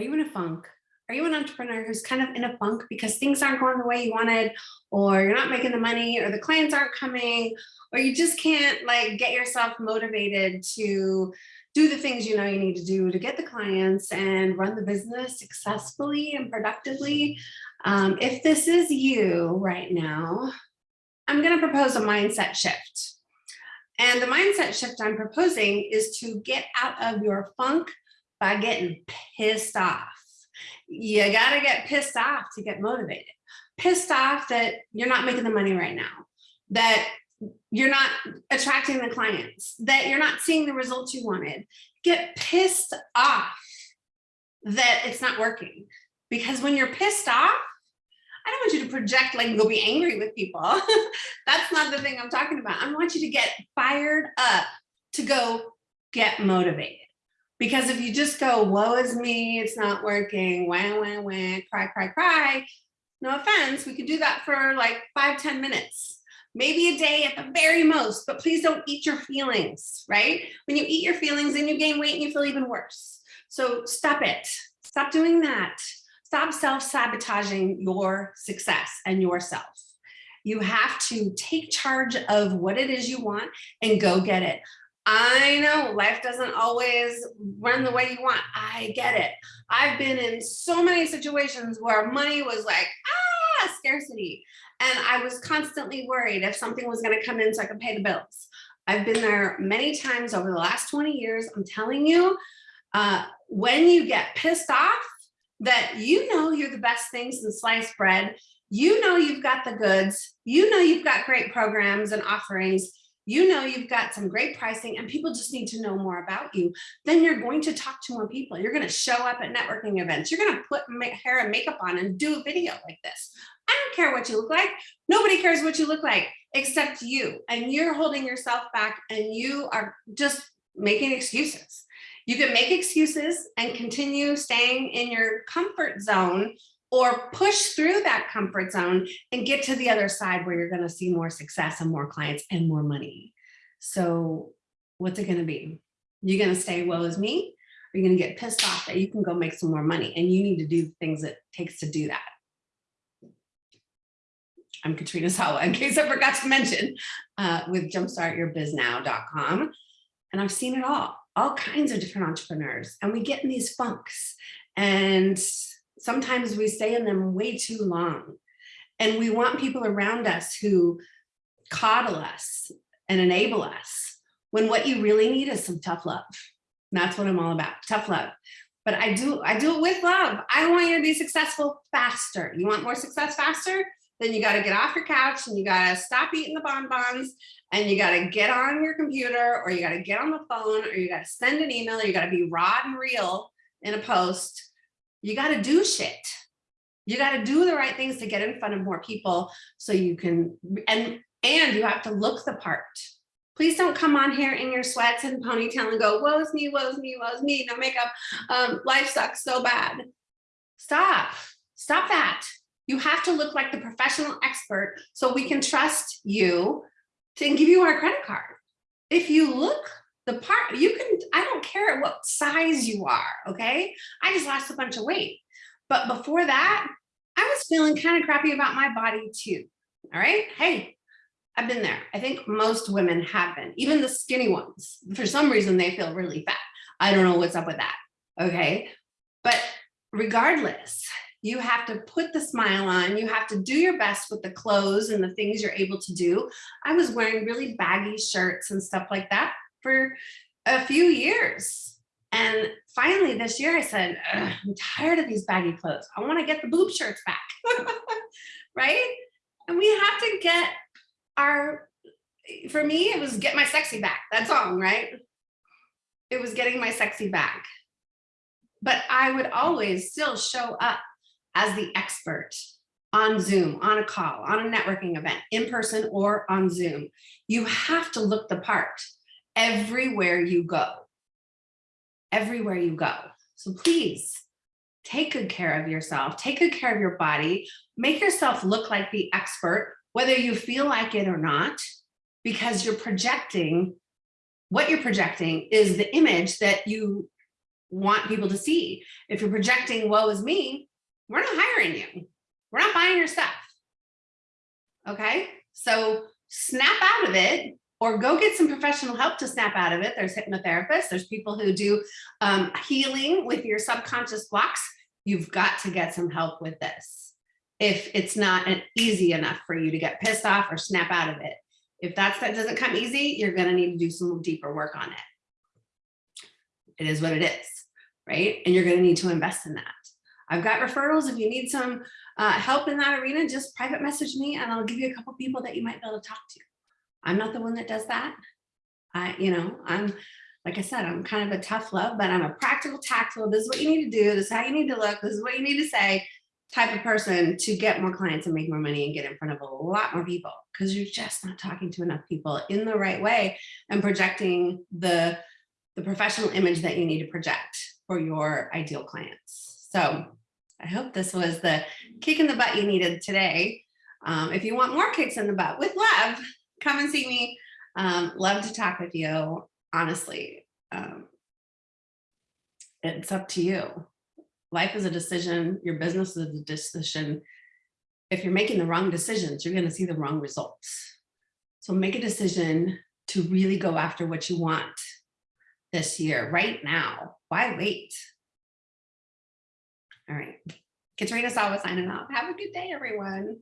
Are you in a funk? Are you an entrepreneur who's kind of in a funk because things aren't going the way you wanted, or you're not making the money, or the clients aren't coming, or you just can't like get yourself motivated to do the things you know you need to do to get the clients and run the business successfully and productively. Um, if this is you right now, I'm going to propose a mindset shift. And the mindset shift I'm proposing is to get out of your funk by getting pissed off. You got to get pissed off to get motivated. Pissed off that you're not making the money right now, that you're not attracting the clients, that you're not seeing the results you wanted. Get pissed off that it's not working. Because when you're pissed off, I don't want you to project like go be angry with people. That's not the thing I'm talking about. I want you to get fired up to go get motivated. Because if you just go, woe is me, it's not working, wah, wah, wah, cry, cry, cry, no offense, we could do that for like five, ten minutes, maybe a day at the very most, but please don't eat your feelings, right? When you eat your feelings, then you gain weight and you feel even worse. So stop it, stop doing that. Stop self-sabotaging your success and yourself. You have to take charge of what it is you want and go get it. I know life doesn't always run the way you want. I get it. I've been in so many situations where money was like, ah, scarcity. And I was constantly worried if something was going to come in so I could pay the bills. I've been there many times over the last 20 years. I'm telling you, uh, when you get pissed off that you know you're the best thing since sliced bread, you know you've got the goods, you know you've got great programs and offerings, you know you've got some great pricing and people just need to know more about you, then you're going to talk to more people. You're going to show up at networking events. You're going to put hair and makeup on and do a video like this. I don't care what you look like. Nobody cares what you look like except you. And you're holding yourself back and you are just making excuses. You can make excuses and continue staying in your comfort zone or push through that comfort zone and get to the other side where you're going to see more success and more clients and more money. So what's it going to be? You're going to stay well as me? Or you're going to get pissed off that you can go make some more money and you need to do the things it takes to do that. I'm Katrina Sawa, in case I forgot to mention, uh, with jumpstartyourbiznow.com. And I've seen it all, all kinds of different entrepreneurs. And we get in these funks. And sometimes we stay in them way too long. And we want people around us who coddle us and enable us when what you really need is some tough love. And that's what I'm all about, tough love. But I do, I do it with love. I want you to be successful faster. You want more success faster? Then you got to get off your couch and you got to stop eating the bonbons and you got to get on your computer or you got to get on the phone or you got to send an email. Or you got to be raw and real in a post you got to do shit. You got to do the right things to get in front of more people so you can, and, and you have to look the part. Please don't come on here in your sweats and ponytail and go, woe's me, woe's me, woe's me, no makeup. Um, life sucks so bad. Stop, stop that. You have to look like the professional expert so we can trust you to give you our credit card. If you look the part you can care what size you are okay? I just lost a bunch of weight. But before that i was feeling kind of crappy about my body too all right? Hey i've been there. I think most women have been even the skinny ones. For some reason they feel really fat. I don't know what's up with that okay? But regardless you have to put the smile on. You have to do your best with the clothes and the things you're able to do. I was wearing really baggy shirts and stuff like that for a few years. And finally this year I said, I'm tired of these baggy clothes. I want to get the boob shirts back, right? And we have to get our, for me, it was get my sexy back, that song, right? It was getting my sexy back. But I would always still show up as the expert on Zoom, on a call, on a networking event, in person or on Zoom. You have to look the part everywhere you go, everywhere you go. So please take good care of yourself, take good care of your body, make yourself look like the expert, whether you feel like it or not, because you're projecting, what you're projecting is the image that you want people to see. If you're projecting woe is me, we're not hiring you. We're not buying your stuff. Okay, so snap out of it or go get some professional help to snap out of it. There's hypnotherapists, there's people who do um, healing with your subconscious blocks. You've got to get some help with this. If it's not an easy enough for you to get pissed off or snap out of it. If that's that doesn't come easy, you're gonna need to do some deeper work on it. It is what it is, right? And you're gonna need to invest in that. I've got referrals. If you need some uh, help in that arena, just private message me and I'll give you a couple people that you might be able to talk to. I'm not the one that does that. I, you know, I'm, like I said, I'm kind of a tough love, but I'm a practical, tactful. This is what you need to do. This is how you need to look. This is what you need to say type of person to get more clients and make more money and get in front of a lot more people because you're just not talking to enough people in the right way and projecting the, the professional image that you need to project for your ideal clients. So I hope this was the kick in the butt you needed today. Um, if you want more kicks in the butt with love, come and see me. Um, love to talk with you, honestly. Um, it's up to you. Life is a decision. Your business is a decision. If you're making the wrong decisions, you're going to see the wrong results. So make a decision to really go after what you want this year, right now. Why wait? All right. Katrina Sawa signing off. Have a good day, everyone.